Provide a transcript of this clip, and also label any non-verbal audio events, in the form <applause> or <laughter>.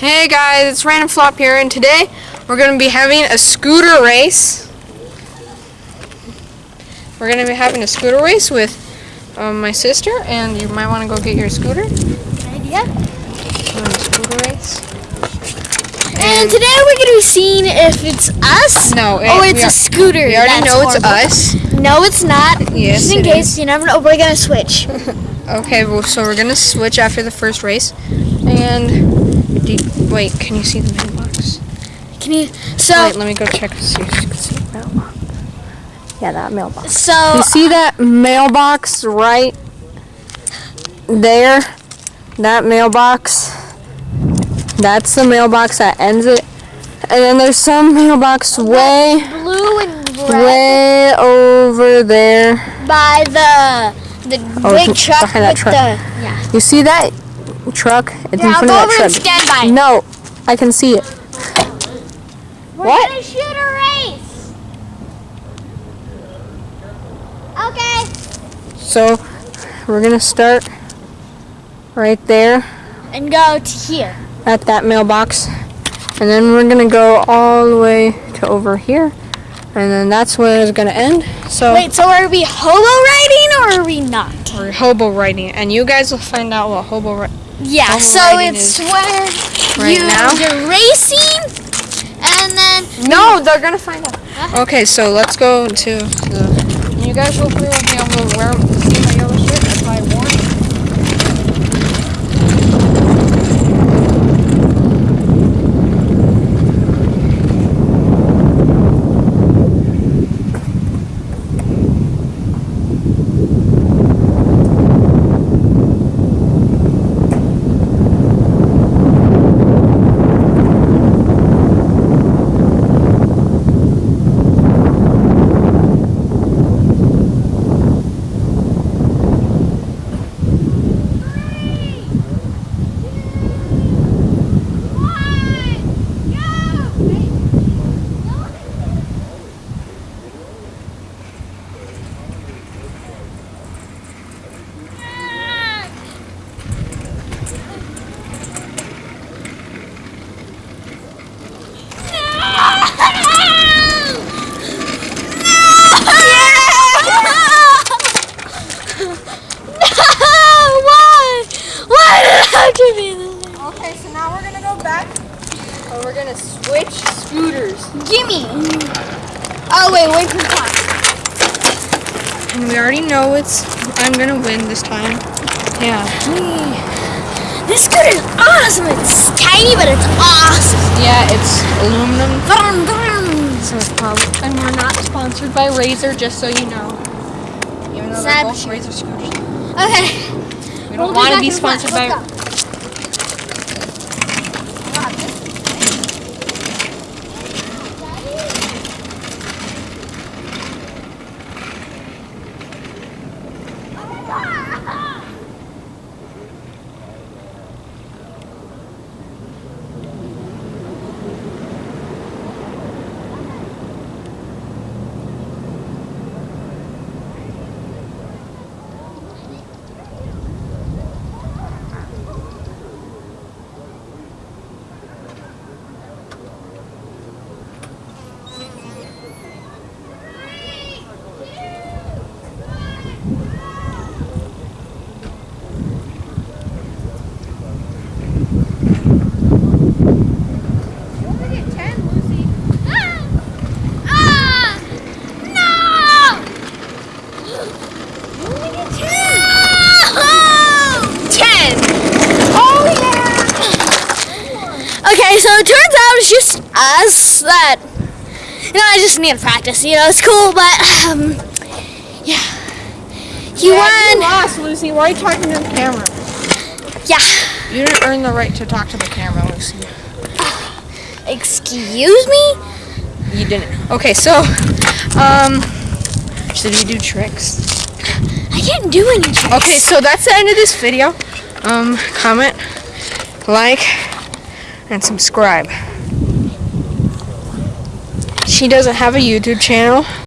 Hey guys, it's Random Flop here, and today we're going to be having a scooter race. We're going to be having a scooter race with um, my sister, and you might want to go get your scooter. a scooter race. And today we're gonna be seeing if it's us. No, Oh, it's we a scooter. We already That's know it's us. No, it's not. Yes, Just in it case, you never know. We're gonna switch. <laughs> Okay, well, so we're going to switch after the first race. And, you- wait, can you see the mailbox? Can you? So, Wait, let me go check and see if you can see the mailbox. Yeah, that mailbox. so You see that mailbox right there? That mailbox? That's the mailbox that ends it. And then there's some mailbox way, blue and red way over there. by the the Oh, big truck behind that truck. the yeah. You see that truck? It's Yeah, in I'll front go of over that and truck. stand by. No, I can see it. We're What? gonna shoot a race. Okay. So we're gonna start right there. And go to here. at that mailbox and then we're gonna go all the way to over here and then that's where it's gonna end so Wait, so are we hobo riding or are we not? we're hobo riding and you guys will find out what hobo ri- Yeah, so it's where right you, now. you're racing and then no they're gonna find out okay so let's go to the you guys hopefully will be able to wear see my yellow shirt that's why I wore it Why? Why did I have to be this? okay so now we're gonna go back and we're gonna switch scooters Gimme. Oh wait, wait for the time. and we already know it's I'm gonna win this time yeah This scooter is awesome. It's tiny, but it's awesome. yeah it's aluminum Vroom, vroom. So it's probably, and we're not sponsored by Razor, just so you know. Even though they're Sad both Razor scooters. Okay. We We'll don't want to be in the front. sponsored by. Let's go. Ah! No! Ten. Oh yeah. Okay, so it turns out it's just us that you know I just need to practice. You know, it's cool, but um, yeah. You You won. lost, Lucy. Why are you talking to the camera? Yeah. You didn't earn the right to talk to the camera, Lucy. <sighs> Excuse me. You didn't. Okay, so, um, should we do tricks? I can't do any tricks. Okay, so that's the end of this video. Um, comment, like, and subscribe. She doesn't have a YouTube channel.